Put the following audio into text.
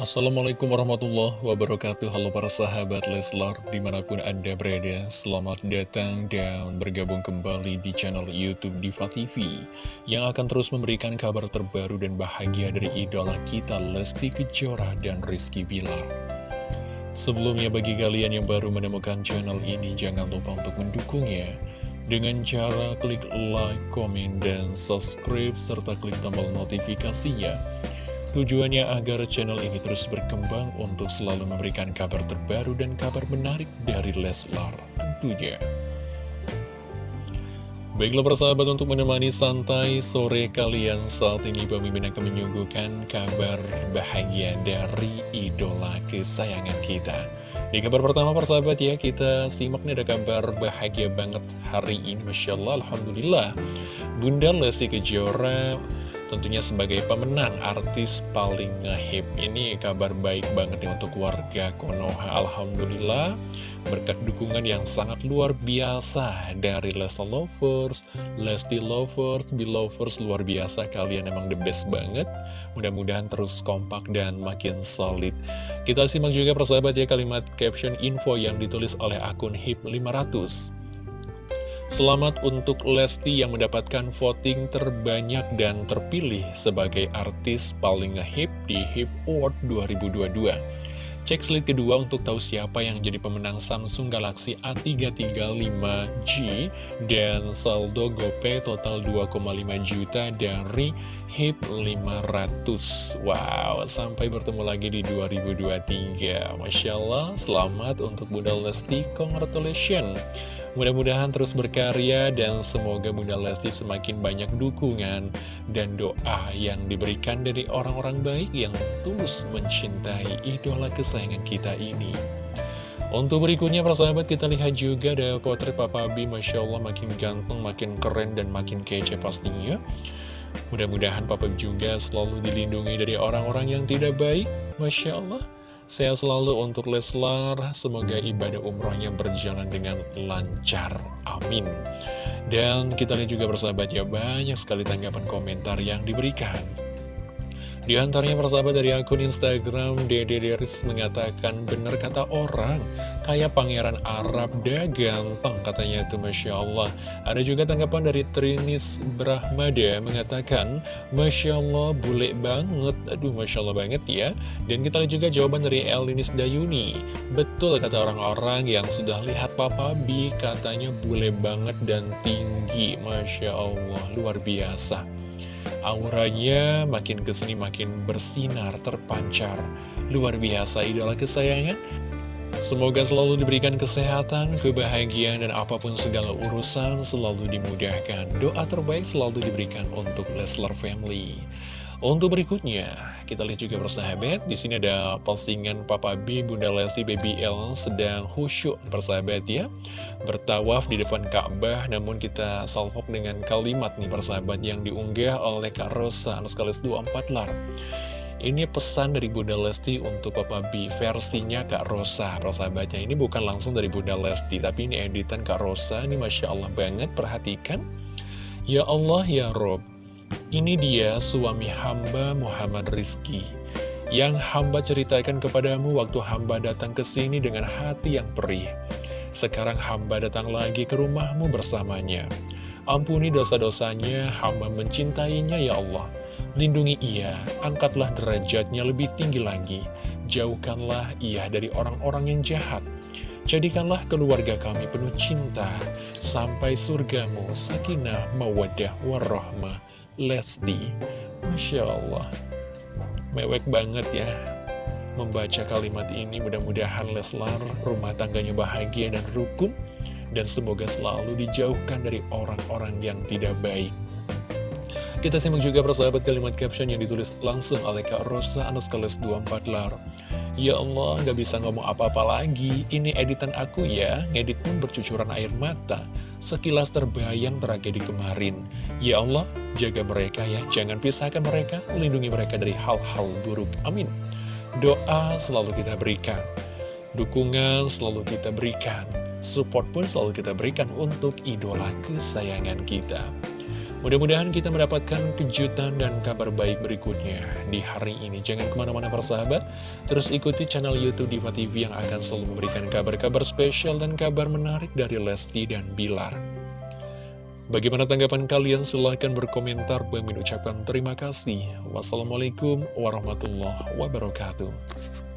Assalamualaikum warahmatullahi wabarakatuh. Halo para sahabat Leslar Di mana pun anda berada Selamat datang dan bergabung kembali di channel Youtube Diva TV Yang akan terus memberikan kabar terbaru dan bahagia dari idola kita Lesti Kejora dan Rizky Bilar. Sebelumnya bagi kalian yang baru menemukan channel ini Jangan lupa untuk mendukungnya. Dengan cara klik like, komen, dan subscribe, serta klik tombol notifikasinya Tujuannya agar channel ini terus berkembang untuk selalu memberikan kabar terbaru dan kabar menarik dari Leslar tentunya. Baiklah persahabat untuk menemani santai sore kalian saat ini pemimpin akan menyuguhkan kabar bahagia dari idola kesayangan kita. Di kabar pertama persahabat ya kita simak nih ada kabar bahagia banget hari ini Masya Allah Alhamdulillah Bunda Lesti Kejora tentunya sebagai pemenang artis paling ngehip ini kabar baik banget nih untuk warga Konoha. Alhamdulillah berkat dukungan yang sangat luar biasa dari Lesti Lovers, Lesti Lovers, Belovers luar biasa. Kalian emang the best banget. Mudah-mudahan terus kompak dan makin solid. Kita simak juga persahabat ya kalimat caption info yang ditulis oleh akun HIP 500 Selamat untuk Lesti yang mendapatkan voting terbanyak dan terpilih sebagai artis paling ngehip di Hip Award 2022. Cek slide kedua untuk tahu siapa yang jadi pemenang Samsung Galaxy A335G dan saldo GoPay total 2,5 juta dari HIP 500 Wow, sampai bertemu lagi di 2023 Masya Allah, selamat untuk Bunda Lesti, congratulations Mudah-mudahan terus berkarya dan semoga Bunda Lesti semakin banyak dukungan dan doa yang diberikan dari orang-orang baik yang tulus mencintai idola kesayangan kita ini. Untuk berikutnya persahabat kita lihat juga ada potret Papa B Masya Allah makin ganteng, makin keren dan makin kece pastinya. Mudah-mudahan Papa juga selalu dilindungi dari orang-orang yang tidak baik. Masya Allah Sehat selalu untuk Leslar, semoga ibadah umrohnya berjalan dengan lancar. Amin. Dan kita lihat juga bersahabat ya, banyak sekali tanggapan komentar yang diberikan. Di antaranya persahabat dari akun Instagram Dede Deris mengatakan benar kata orang kayak pangeran Arab dah ganteng katanya itu Masya Allah. Ada juga tanggapan dari Trinis Brahmada mengatakan Masya Allah bule banget. Aduh Masya Allah banget ya. Dan kita lihat juga jawaban dari Elinis Dayuni. Betul kata orang-orang yang sudah lihat Papa B katanya bule banget dan tinggi. Masya Allah luar biasa. Auranya makin ke sini makin bersinar, terpancar. Luar biasa idola kesayangan. Semoga selalu diberikan kesehatan, kebahagiaan, dan apa pun segala urusan selalu dimudahkan. Doa terbaik selalu diberikan untuk Leslar Family. Untuk berikutnya, kita lihat juga persahabat, di sini ada postingan Papa B, Bunda Lesti, Baby L sedang khusyuk persahabat ya. Bertawaf di depan Ka'bah, namun kita salvok dengan kalimat nih persahabat yang diunggah oleh Kak Rosa, Anuskalis 24 lar. Ini pesan dari Bunda Lesti untuk Papa B versinya Kak Rosa Persahabatnya ini bukan langsung dari Bunda Lesti Tapi ini editan Kak Rosa Ini Masya Allah banget perhatikan Ya Allah ya Rob ini dia suami hamba Muhammad Rizki yang hamba ceritakan kepadamu waktu hamba datang ke sini dengan hati yang perih. Sekarang hamba datang lagi ke rumahmu bersamanya. Ampuni dosa-dosanya, hamba mencintainya ya Allah. Lindungi ia, angkatlah derajatnya lebih tinggi lagi. Jauhkanlah ia dari orang-orang yang jahat. Jadikanlah keluarga kami penuh cinta, sampai surgamu, sakinah, mawadah, warahmah. Lesti Masya Allah Mewek banget ya Membaca kalimat ini mudah-mudahan Leslar rumah tangganya bahagia dan rukun Dan semoga selalu dijauhkan dari orang-orang yang tidak baik Kita simak juga persahabat kalimat caption yang ditulis langsung oleh Kak Rosa Anuskales 24 Lar Ya Allah, gak bisa ngomong apa-apa lagi. Ini editan aku ya, ngedit pun bercucuran air mata. Sekilas terbayang tragedi kemarin. Ya Allah, jaga mereka ya, jangan pisahkan mereka, lindungi mereka dari hal-hal buruk. Amin. Doa selalu kita berikan. Dukungan selalu kita berikan. Support pun selalu kita berikan untuk idola kesayangan kita. Mudah-mudahan kita mendapatkan kejutan dan kabar baik berikutnya di hari ini. Jangan ke mana-mana persahabat, terus ikuti channel Youtube Diva TV yang akan selalu memberikan kabar-kabar spesial dan kabar menarik dari Lesti dan Bilar. Bagaimana tanggapan kalian? Silahkan berkomentar. Bagi ucapkan terima kasih. Wassalamualaikum warahmatullahi wabarakatuh.